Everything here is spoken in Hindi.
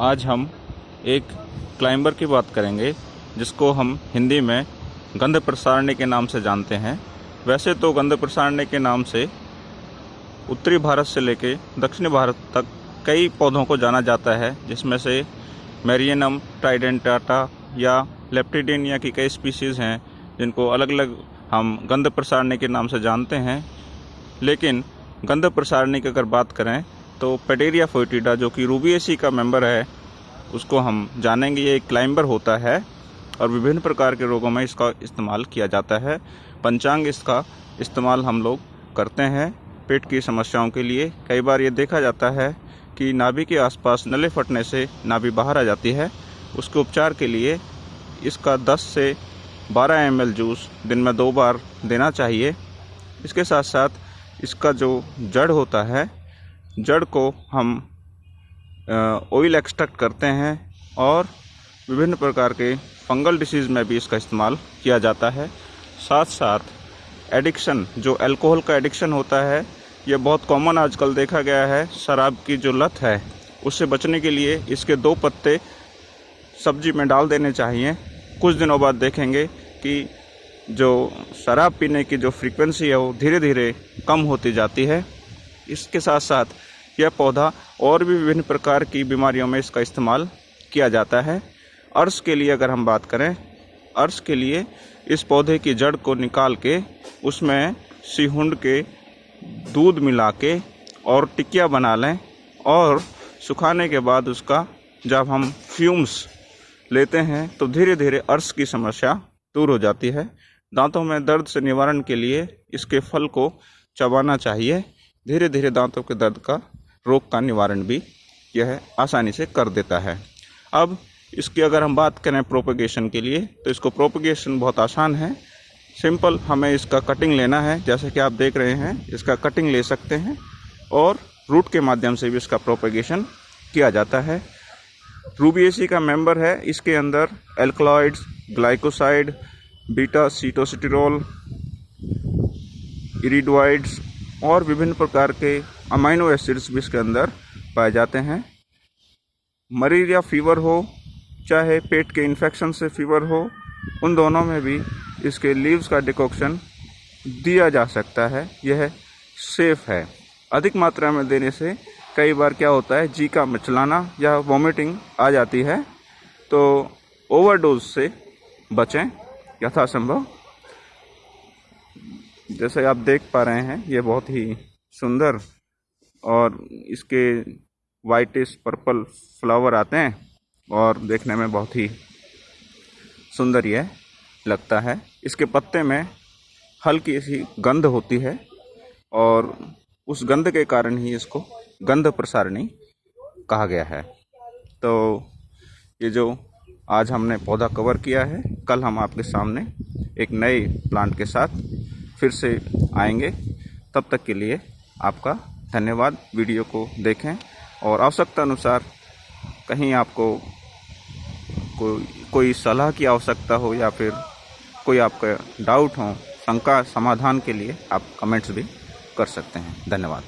आज हम एक क्लाइंबर की बात करेंगे, जिसको हम हिंदी में गंध प्रसारणी के नाम से जानते हैं। वैसे तो गंध प्रसारणी के नाम से उत्तरी भारत से लेके दक्षिणी भारत तक कई पौधों को जाना जाता है, जिसमें से मेरियनम, ट्राइडेंटाटा या लेप्टिडेनिया की कई स्पीसीज़ हैं, जिनको अलग अलग हम गंध प्रसारणी के नाम से जानते हैं। लेकिन गंध प्रसारणी की अगर बात करें तो पेटेरिया फोइटिडा जो कि रूबियसी का मेंबर है, उसको हम जानेंगे ये एक क्लाइंबर होता है और विभिन्न प्रकार के रोगों में इसका इस्तेमाल किया जाता है। पंचांग इसका इस्तेमाल हम लोग करते हैं पेट की समस्याओं के लिए। कई बार ये देखा जाता है कि नाभि के आसपास नले फटने से नाभि बाहर आ जाती है। उसके उपचार के लिए इसका 10 से 12 एम जूस दिन में दो बार देना चाहिए। इसके साथ साथ इसका जो जड़ होता है जड़ को हम ऑयल एक्सट्रैक्ट करते हैं और विभिन्न प्रकार के फंगल डिसीज़ में भी इसका इस्तेमाल किया जाता है। साथ साथ एडिक्शन जो अल्कोहल का एडिक्शन होता है ये बहुत कॉमन आजकल देखा गया है, शराब की जो लत है, उससे बचने के लिए इसके दो पत्ते सब्ज़ी में डाल देने चाहिए। कुछ दिनों बाद देखेंगे कि जो शराब पीने की जो फ्रीक्वेंसी है, वो धीरे धीरे कम होती जाती है। इसके साथ साथ यह पौधा और भी विभिन्न प्रकार की बीमारियों में इसका इस्तेमाल किया जाता है। अर्श के लिए अगर हम बात करें, अर्श के लिए इस पौधे की जड़ को निकाल के उसमें सिहुंड के दूध मिला के और टिकिया बना लें और सुखाने के बाद उसका जब हम फ्यूम्स लेते हैं तो धीरे धीरे अर्श की समस्या दूर हो जाती है। दांतों में दर्द से निवारण के लिए इसके फल को चबाना चाहिए। धीरे धीरे दांतों के दर्द का रोग का निवारण भी यह आसानी से कर देता है। अब इसकी अगर हम बात करें प्रोपगेशन के लिए तो इसको प्रोपगेशन बहुत आसान है। सिंपल हमें इसका कटिंग लेना है, जैसे कि आप देख रहे हैं, इसका कटिंग ले सकते हैं और रूट के माध्यम से भी इसका प्रोपगेशन किया जाता है। रूबीएसी का मेंबर है, इसके अंदर alkaloids glycoside beta sitosterol iridoids और विभिन्न प्रकार के अमाइनो एसिड्स भी इसके अंदर पाए जाते हैं। मलेरिया फीवर हो, चाहे पेट के इन्फेक्शन से फीवर हो, उन दोनों में भी इसके लीव्स का डिकॉक्शन दिया जा सकता है। यह सेफ़ है। अधिक मात्रा में देने से कई बार क्या होता है, जी का मचलाना या वॉमिटिंग आ जाती है। तो ओवरडोज से बचें यथासंभव। जैसे आप देख पा रहे हैं, ये बहुत ही सुंदर और इसके वाइटिश पर्पल फ्लावर आते हैं और देखने में बहुत ही सुंदर यह लगता है। इसके पत्ते में हल्की सी गंध होती है और उस गंध के कारण ही इसको गंध प्रसारणी कहा गया है। तो ये जो आज हमने पौधा कवर किया है, कल हम आपके सामने एक नए प्लांट के साथ फिर से आएँगे। तब तक के लिए आपका धन्यवाद। वीडियो को देखें और आवश्यकता अनुसार कहीं आपको कोई कोई सलाह की आवश्यकता हो या फिर कोई आपका डाउट हो, शंका समाधान के लिए आप कमेंट्स भी कर सकते हैं। धन्यवाद।